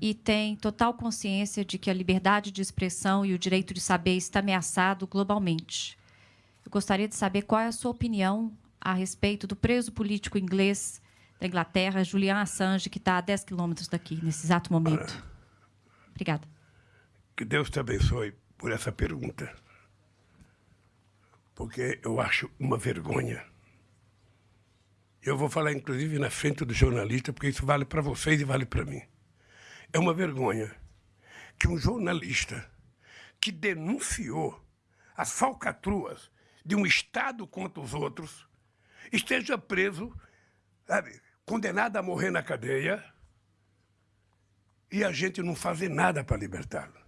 e tem total consciência de que a liberdade de expressão e o direito de saber está ameaçado globalmente. Eu gostaria de saber qual é a sua opinião a respeito do preso político inglês da Inglaterra, Julian Assange, que está a 10 quilômetros daqui, nesse exato momento. Obrigada. Que Deus te abençoe por essa pergunta. Porque eu acho uma vergonha. Eu vou falar, inclusive, na frente do jornalista, porque isso vale para vocês e vale para mim. É uma vergonha que um jornalista que denunciou as falcatruas de um Estado contra os outros esteja preso, sabe, condenado a morrer na cadeia e a gente não fazer nada para libertá-lo.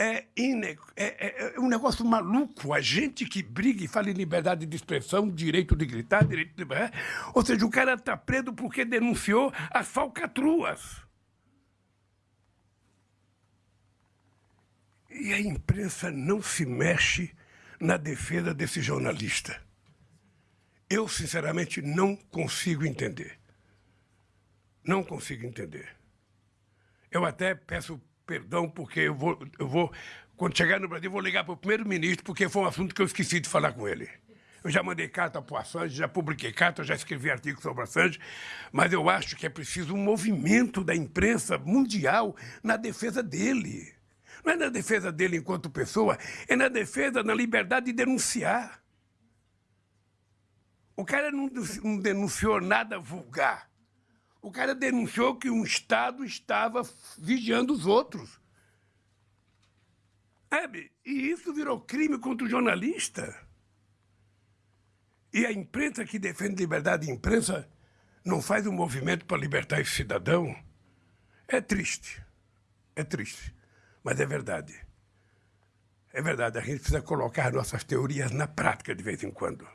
É, é, é, é, um negócio maluco. A gente que briga e fala em liberdade de expressão, direito de gritar, direito de... É? Ou seja, o cara está preso porque denunciou as falcatruas. E a imprensa não se mexe na defesa desse jornalista. Eu, sinceramente, não consigo entender. Não consigo entender. Eu até peço perdão, porque eu vou, eu vou quando chegar no Brasil, vou ligar para o primeiro-ministro, porque foi um assunto que eu esqueci de falar com ele. Eu já mandei carta para o Assange, já publiquei carta, já escrevi artigo sobre Assange, mas eu acho que é preciso um movimento da imprensa mundial na defesa dele. Não é na defesa dele enquanto pessoa, é na defesa da liberdade de denunciar. O cara não denunciou nada vulgar. O cara denunciou que um Estado estava vigiando os outros. Sabe? E isso virou crime contra o jornalista. E a imprensa que defende liberdade de imprensa não faz um movimento para libertar esse cidadão. É triste. É triste. Mas é verdade. É verdade. A gente precisa colocar nossas teorias na prática de vez em quando.